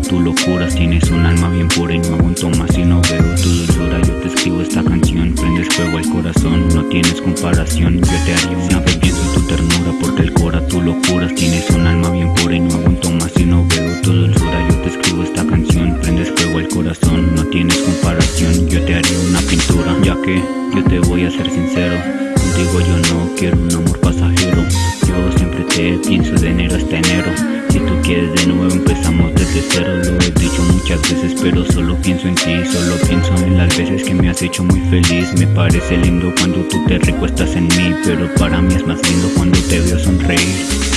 tu locura. Tienes un alma bien pura y no aguanto más Si no veo tu dulzura Yo te escribo esta canción. Prendes fuego al corazón No tienes comparación. Yo te haría vez pienso en tu ternura Porque el cora tu locura. Tienes un alma bien pura y no aguanto más Si no veo tu dulzura Yo te escribo esta canción. Prendes fuego al corazón No tienes comparación. Yo te haría una pintura Ya que yo te voy a ser sincero. Contigo yo no quiero un amor pasajero. Yo siempre te pienso de enero hasta enero Quieres de nuevo empezamos desde cero. Lo he dicho muchas veces pero solo pienso en ti Solo pienso en las veces que me has hecho muy feliz. Me parece lindo cuando tú te recuestas en mí Pero para mí es más lindo cuando te veo sonreír